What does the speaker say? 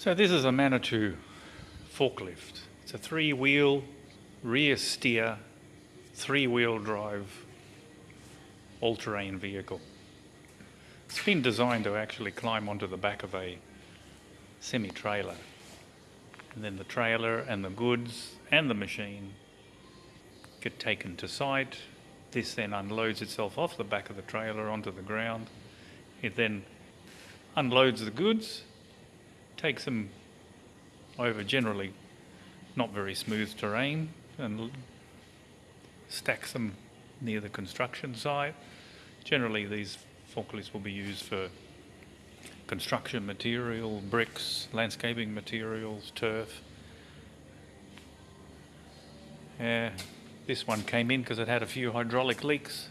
So this is a Manitou forklift. It's a three-wheel, rear steer, three-wheel drive, all-terrain vehicle. It's been designed to actually climb onto the back of a semi-trailer. And then the trailer and the goods and the machine get taken to site. This then unloads itself off the back of the trailer onto the ground. It then unloads the goods, takes them over generally not very smooth terrain and stacks them near the construction site. Generally, these forklifts will be used for construction material, bricks, landscaping materials, turf. Uh, this one came in because it had a few hydraulic leaks